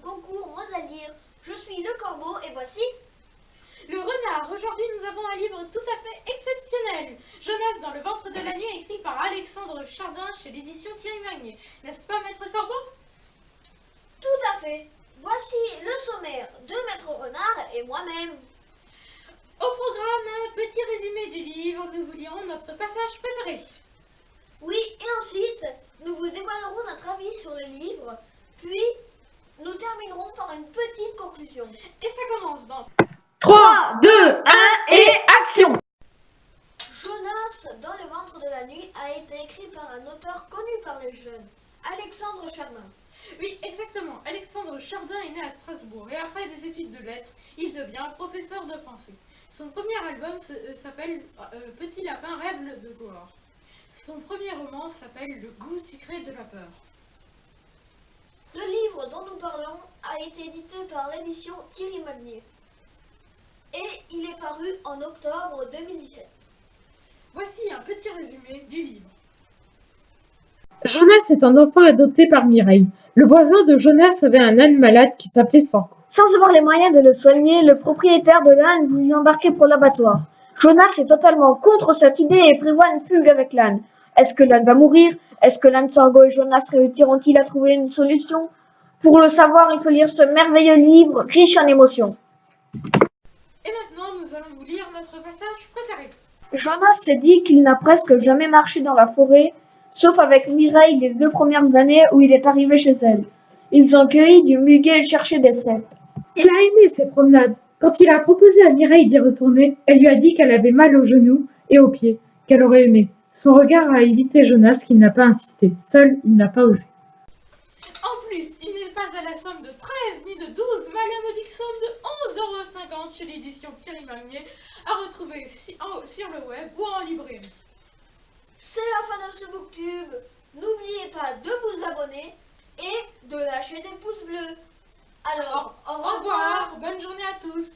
concours Mots à. Je suis le corbeau et voici le renard. Aujourd'hui, nous avons un livre tout à fait exceptionnel. Jonas dans le ventre de la nuit, écrit par Alexandre Chardin chez l'édition Thierry Magnier. N'est-ce pas, maître corbeau? Tout à fait. Voici le sommaire de maître renard et moi-même. Au programme, un petit résumé du livre. Nous vous lirons notre passage préféré. Oui, et ensuite, conclusion. Et ça commence dans 3, 2, 1 et action Jonas dans le ventre de la nuit a été écrit par un auteur connu par les jeunes, Alexandre Chardin. Oui, exactement. Alexandre Chardin est né à Strasbourg et après des études de lettres, il devient professeur de français. Son premier album euh, s'appelle euh, Petit lapin rêve de Goar. Son premier roman s'appelle Le goût sucré de la peur. Le livre dont nous parlons a été édité par l'édition Thierry Magnier. Et il est paru en octobre 2017. Voici un petit résumé du livre. Jonas est un enfant adopté par Mireille. Le voisin de Jonas avait un âne malade qui s'appelait Sorgo. Sans avoir les moyens de le soigner, le propriétaire de l'âne voulut l'embarquer pour l'abattoir. Jonas est totalement contre cette idée et prévoit une fugue avec l'âne. Est-ce que l'âne va mourir? Est-ce que l'âne Sorgo et Jonas réussiront-ils à trouver une solution? Pour le savoir, il faut lire ce merveilleux livre riche en émotions. Et maintenant, nous allons vous lire notre passage préféré. Jonas s'est dit qu'il n'a presque jamais marché dans la forêt, sauf avec Mireille les deux premières années où il est arrivé chez elle. Ils ont cueilli du muguet et cherché des cèpes. Il a aimé ces promenades. Quand il a proposé à Mireille d'y retourner, elle lui a dit qu'elle avait mal aux genoux et aux pieds, qu'elle aurait aimé. Son regard a évité Jonas qui n'a pas insisté. Seul, il n'a pas osé. En plus, il n'est pas à la somme de 13 ni de 12, mais à la modique somme de 11,50€ chez l'édition Thierry Magnier, à retrouver sur le web ou en librairie. C'est la fin de ce booktube. N'oubliez pas de vous abonner et de lâcher des pouces bleus. Alors, Au revoir, bonne journée à tous.